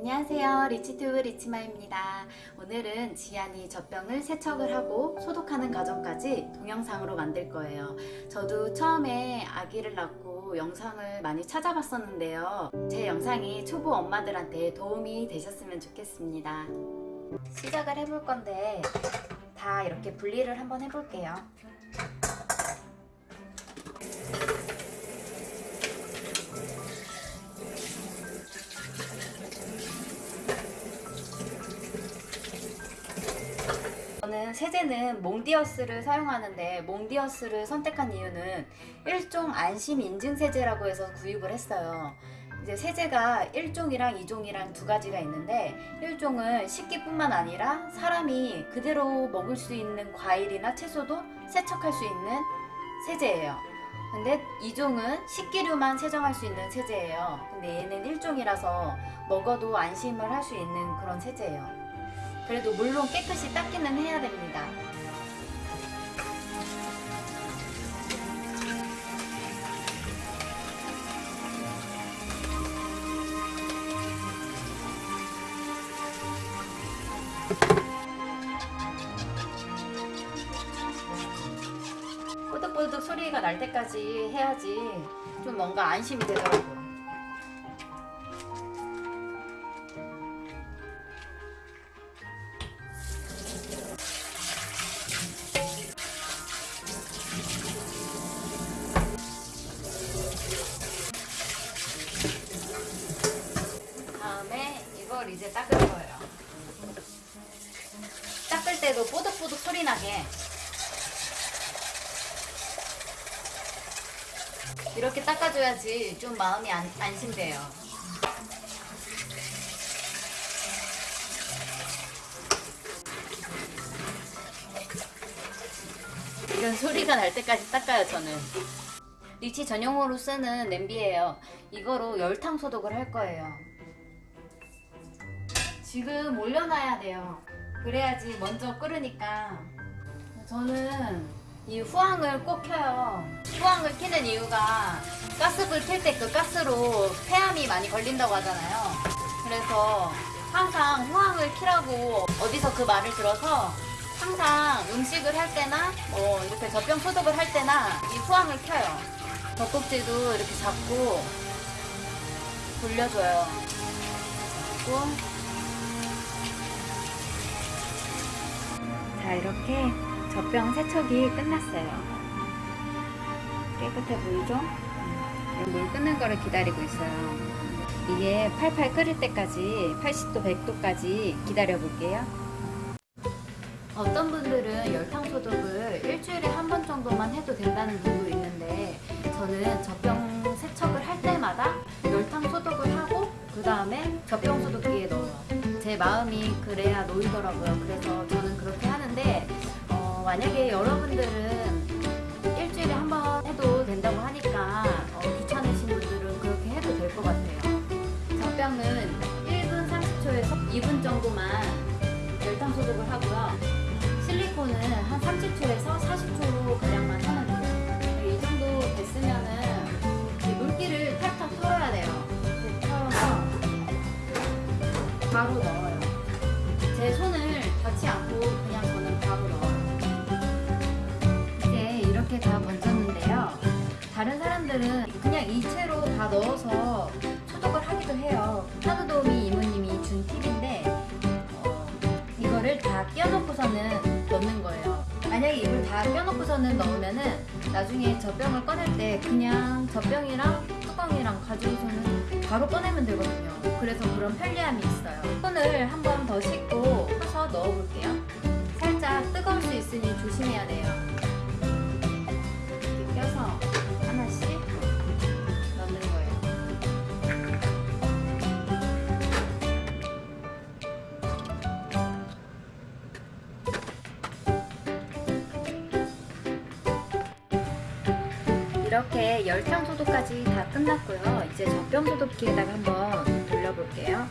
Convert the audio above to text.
안녕하세요. 리치튜브 리치마입니다. 오늘은 지안이 젖병을 세척을 하고 소독하는 과정까지 동영상으로 만들 거예요. 저도 처음에 아기를 낳고 영상을 많이 찾아봤었는데요. 제 영상이 초보 엄마들한테 도움이 되셨으면 좋겠습니다. 시작을 해볼 건데 다 이렇게 분리를 한번 해볼게요 세제는 몽디어스를 사용하는데 몽디어스를 선택한 이유는 일종 안심 인증 세제라고 해서 구입을 했어요. 이제 세제가 1종이랑 2종이랑 두 가지가 있는데 1종은 식기뿐만 아니라 사람이 그대로 먹을 수 있는 과일이나 채소도 세척할 수 있는 세제예요. 근데 2종은 식기류만 세정할 수 있는 세제예요. 근데 얘는 1종이라서 먹어도 안심을 할 수 있는 그런 세제예요. 그래도 물론 깨끗이 닦기는 해야 됩니다. 뽀득뽀득 소리가 날 때까지 해야지 좀 뭔가 안심이 되더라고요. 다음에 이걸 이제 닦을 거예요. 때도 뽀득뽀득 소리 나게 이렇게 닦아줘야지 좀 마음이 안, 안심돼요. 이런 소리가 날 때까지 닦아요 저는. 리치 전용으로 쓰는 냄비예요. 이거로 열탕 소독을 할 거예요. 지금 올려놔야 돼요. 그래야지 먼저 끓으니까. 저는 이 후황을 꼭 켜요. 후황을 켜는 이유가 가스불 켤 때 그 가스로 폐암이 많이 걸린다고 하잖아요. 그래서 항상 후황을 켜라고 어디서 그 말을 들어서 항상 음식을 할 때나 뭐 이렇게 젖병 소독을 할 때나 이 후황을 켜요. 젖꼭지도 이렇게 잡고 돌려줘요. 잡고 자 이렇게 젖병 세척이 끝났어요. 깨끗해 보이죠? 음, 물 끓는 거를 기다리고 있어요. 이게 팔팔 끓을 때까지 80도 100도까지 기다려 볼게요. 어떤 분들은 열탕 소독을 일주일에 한 번 정도만 해도 된다는 분도 있는데 저는 젖병 세척을 할 때마다 열탕 소독을 하고 그 다음에 젖병 소독기에 넣어요. 제 마음이 그래야 놓이더라고요. 그래서 저는 그렇게 하는 데 어, 만약에 여러분들은 일주일에 한 번 해도 된다고 하니까 어, 귀찮으신 분들은 그렇게 해도 될 것 같아요. 젖병은 1분 30초에서 2분 정도만 열탕 소독을 하고요. 실리콘은 한 30초에서 40초 가량만 하면 돼요. 이 정도 됐으면은 이 물기를 탁탁 털어야 돼요. 털어서 바로 넣어요. 넣어서 소독을 하기도 해요. 하드도우미 이모님이 준 팁인데 어, 이거를 다 끼워놓고서는 넣는 거예요. 만약에 이걸 다 껴놓고서는 넣으면은 나중에 젖병을 꺼낼 때 그냥 젖병이랑 뚜껑이랑 가지고서는 바로 꺼내면 되거든요. 그래서 그런 편리함이 있어요. 손을 한 번 더 씻고 펴서 넣어볼게요. 이렇게 열탕 소독까지 다 끝났고요. 이제 젖병 소독기에다가 한번 돌려볼게요.